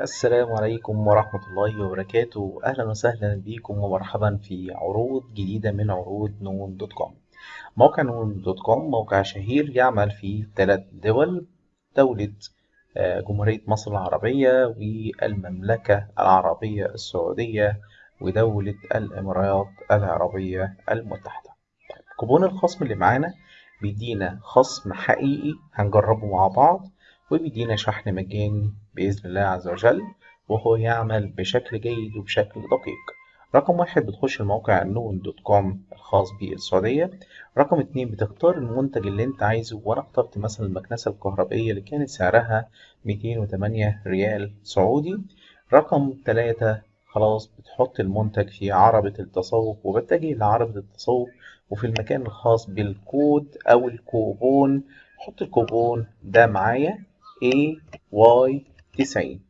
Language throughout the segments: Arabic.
السلام عليكم ورحمة الله وبركاته. أهلا وسهلا بكم ومرحبا في عروض جديدة من عروض نون dot com. موقع نون dot com موقع شهير يعمل في ثلاث دول دولة آه، جمهورية مصر العربية والمملكة العربية السعودية ودولة الإمارات العربية المتحدة. كوبون الخصم اللي معانا بيدينا خصم حقيقي هنجربه مع بعض. وبيدينا شحن مجاني بإذن الله عز وجل وهو يعمل بشكل جيد وبشكل دقيق. رقم واحد بتخش الموقع نون dot com الخاص بالسعودية رقم اتنين بتختار المنتج اللي انت عايزه وأنا اخترت مثلا المكنسة الكهربائية اللي كانت سعرها 208 ريال سعودي. رقم تلاتة خلاص بتحط المنتج في عربة التسوق وبتجه لعربة التسوق وفي المكان الخاص بالكود أو الكوبون. حط الكوبون ده معايا. AY 90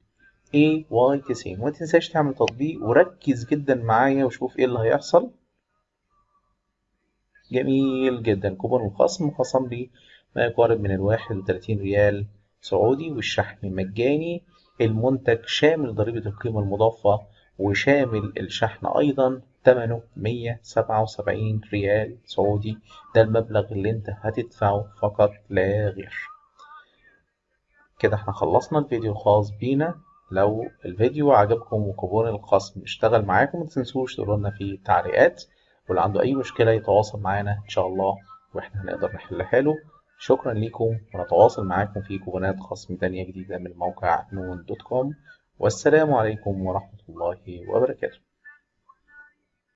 AY 90 وما تنساش تعمل تطبيق وركز جدا معايا وشوف إيه اللي هيحصل. جميل جدا. كوبون الخصم خصم لي ما يقارب من الواحد وتلاتين ريال سعودي والشحن مجاني. المنتج شامل ضريبة القيمة المضافة وشامل الشحن أيضا ثمنه مية سبعة وسبعين ريال سعودي ده المبلغ اللي انت هتدفعه فقط لا غير كده إحنا خلصنا الفيديو الخاص بينا. لو الفيديو عجبكم وكوبون الخصم اشتغل معاكم متنسوش تقولوا لنا في التعليقات. واللي عنده أي مشكلة يتواصل معانا إن شاء الله وإحنا هنقدر نحلها له شكرا ليكم ونتواصل معاكم في كوبونات خصم تانية جديدة من موقع نون dot com. والسلام عليكم ورحمة الله وبركاته.